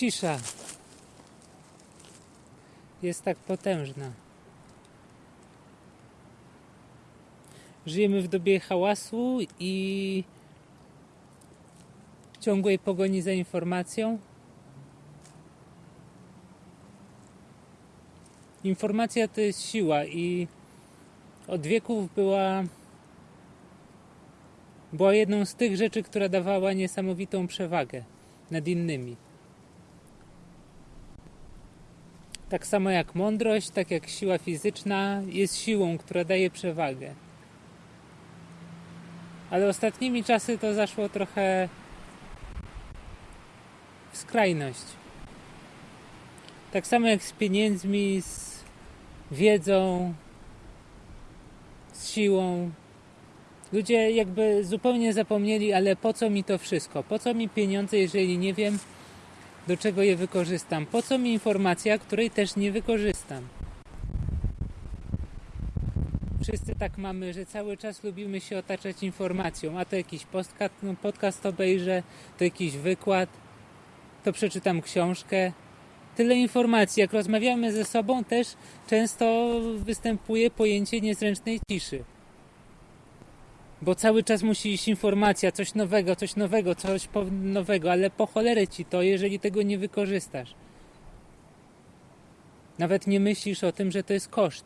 cisza jest tak potężna. Żyjemy w dobie hałasu i ciągłej pogoni za informacją. Informacja to jest siła i od wieków była była jedną z tych rzeczy, która dawała niesamowitą przewagę nad innymi. Tak samo jak mądrość, tak jak siła fizyczna jest siłą, która daje przewagę. Ale ostatnimi czasy to zaszło trochę w skrajność. Tak samo jak z pieniędzmi, z wiedzą, z siłą. Ludzie jakby zupełnie zapomnieli, ale po co mi to wszystko? Po co mi pieniądze, jeżeli nie wiem, do czego je wykorzystam? Po co mi informacja, której też nie wykorzystam? Wszyscy tak mamy, że cały czas lubimy się otaczać informacją, a to jakiś podcast, no podcast obejrzę, to jakiś wykład, to przeczytam książkę. Tyle informacji, jak rozmawiamy ze sobą, też często występuje pojęcie niezręcznej ciszy bo cały czas musi iść informacja, coś nowego, coś nowego, coś nowego, ale po cholerę ci to, jeżeli tego nie wykorzystasz. Nawet nie myślisz o tym, że to jest koszt.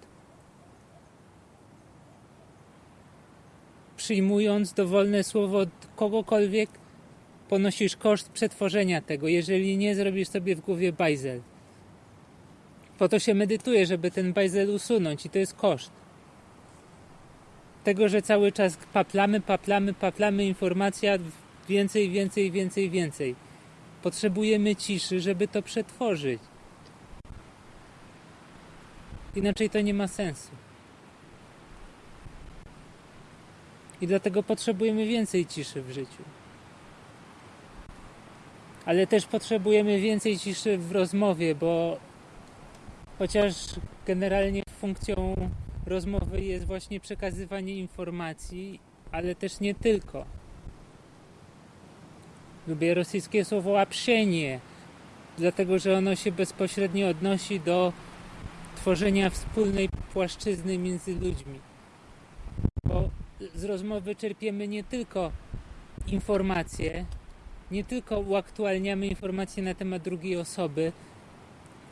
Przyjmując dowolne słowo od kogokolwiek, ponosisz koszt przetworzenia tego, jeżeli nie zrobisz sobie w głowie bajzel. Po to się medytuje, żeby ten bajzel usunąć i to jest koszt tego, że cały czas paplamy, paplamy, paplamy informacja więcej, więcej, więcej, więcej. Potrzebujemy ciszy, żeby to przetworzyć. Inaczej to nie ma sensu. I dlatego potrzebujemy więcej ciszy w życiu. Ale też potrzebujemy więcej ciszy w rozmowie, bo chociaż generalnie funkcją rozmowy jest właśnie przekazywanie informacji, ale też nie tylko. Lubię rosyjskie słowo общение, dlatego że ono się bezpośrednio odnosi do tworzenia wspólnej płaszczyzny między ludźmi. Bo z rozmowy czerpiemy nie tylko informacje, nie tylko uaktualniamy informacje na temat drugiej osoby,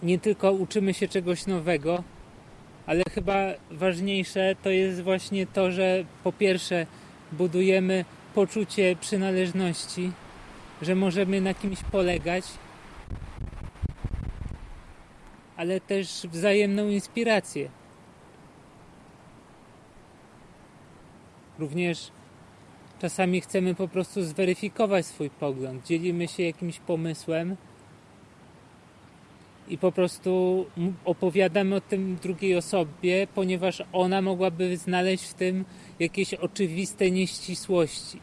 nie tylko uczymy się czegoś nowego, ale chyba ważniejsze to jest właśnie to, że po pierwsze budujemy poczucie przynależności, że możemy na kimś polegać, ale też wzajemną inspirację. Również czasami chcemy po prostu zweryfikować swój pogląd, dzielimy się jakimś pomysłem i po prostu opowiadamy o tym drugiej osobie, ponieważ ona mogłaby znaleźć w tym jakieś oczywiste nieścisłości.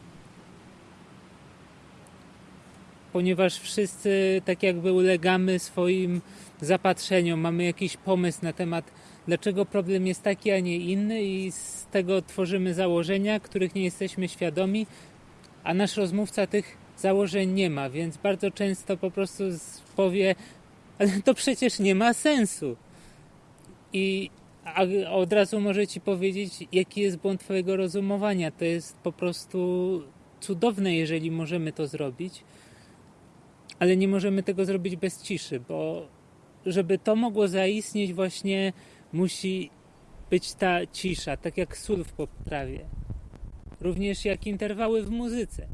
Ponieważ wszyscy tak jakby ulegamy swoim zapatrzeniom, mamy jakiś pomysł na temat, dlaczego problem jest taki, a nie inny, i z tego tworzymy założenia, których nie jesteśmy świadomi, a nasz rozmówca tych założeń nie ma, więc bardzo często po prostu powie, ale to przecież nie ma sensu. I od razu może ci powiedzieć, jaki jest błąd twojego rozumowania. To jest po prostu cudowne, jeżeli możemy to zrobić, ale nie możemy tego zrobić bez ciszy, bo żeby to mogło zaistnieć, właśnie musi być ta cisza, tak jak sól w poprawie. Również jak interwały w muzyce.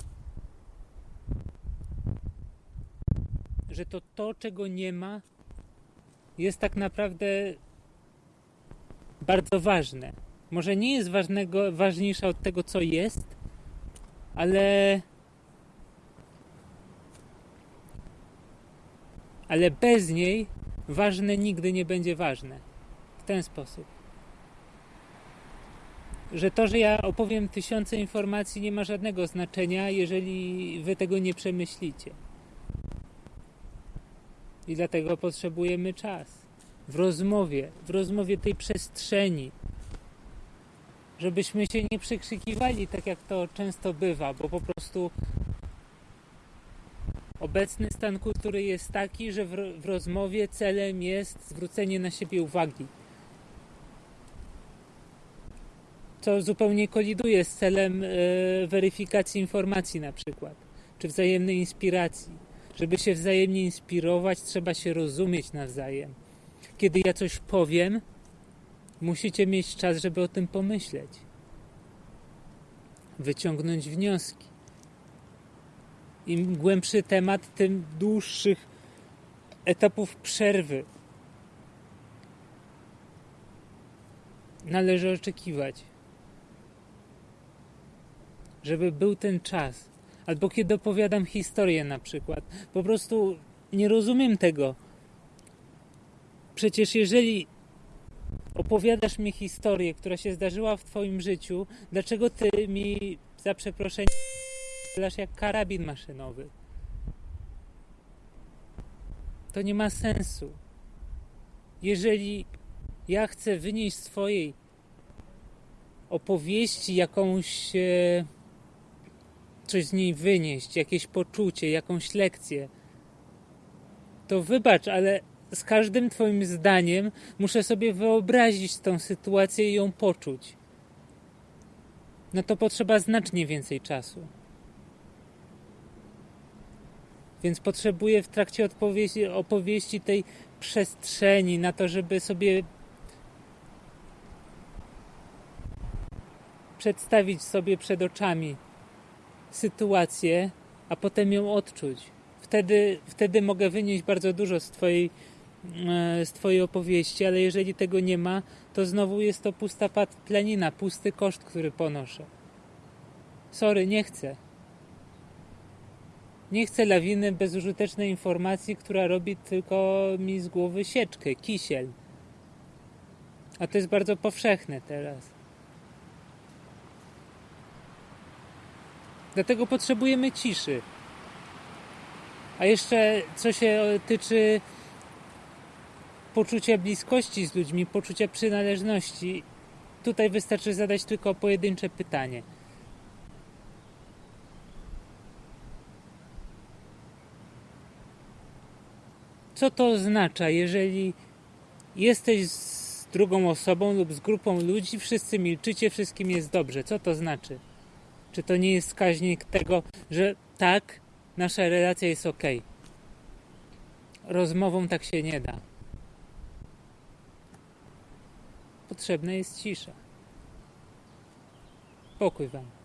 Że to to, czego nie ma, jest tak naprawdę bardzo ważne. Może nie jest ważnego, ważniejsza od tego, co jest, ale ale bez niej ważne nigdy nie będzie ważne. W ten sposób. Że to, że ja opowiem tysiące informacji, nie ma żadnego znaczenia, jeżeli wy tego nie przemyślicie. I dlatego potrzebujemy czas. W rozmowie, w rozmowie tej przestrzeni. Żebyśmy się nie przekrzykiwali tak jak to często bywa, bo po prostu Obecny stan kultury jest taki, że w, rozmowie celem jest zwrócenie na siebie uwagi. Co zupełnie koliduje z celem e, weryfikacji informacji, na przykład, czy wzajemnej inspiracji. Żeby się wzajemnie inspirować, trzeba się rozumieć nawzajem. Kiedy ja coś powiem, musicie mieć czas, żeby o tym pomyśleć, wyciągnąć wnioski. Im głębszy temat, tym dłuższych etapów przerwy należy oczekiwać. Żeby był ten czas. Albo kiedy opowiadam historię, na przykład. Po prostu nie rozumiem tego. Przecież jeżeli opowiadasz mi historię, która się zdarzyła w Twoim życiu, dlaczego Ty mi za przeproszenie strzelasz jak karabin maszynowy? To nie ma sensu. Jeżeli ja chcę wynieść swojej opowieści jakąś, e, coś z niej wynieść, jakieś poczucie, jakąś lekcję, to wybacz, ale z każdym Twoim zdaniem muszę sobie wyobrazić tą sytuację i ją poczuć. No to potrzeba znacznie więcej czasu. Więc potrzebuję w trakcie opowieści, tej przestrzeni na to, żeby sobie przedstawić sobie przed oczami sytuację, a potem ją odczuć. Wtedy, wtedy mogę wynieść bardzo dużo z twojej, e, z twojej opowieści, ale jeżeli tego nie ma, to znowu jest to pusta planina, pusty koszt, który ponoszę. Sorry, nie chcę. Nie chcę lawiny bezużytecznej informacji, która robi tylko mi z głowy sieczkę, kisiel. A to jest bardzo powszechne teraz. Dlatego potrzebujemy ciszy. A jeszcze co się tyczy poczucia bliskości z ludźmi, poczucia przynależności, tutaj wystarczy zadać tylko pojedyncze pytanie. Co to oznacza, jeżeli jesteś z drugą osobą lub z grupą ludzi, wszyscy milczycie, wszystkim jest dobrze? Co to znaczy? Czy to nie jest wskaźnik tego, że tak, nasza relacja jest ok? Rozmową tak się nie da. Potrzebna jest cisza. Pokój Wam.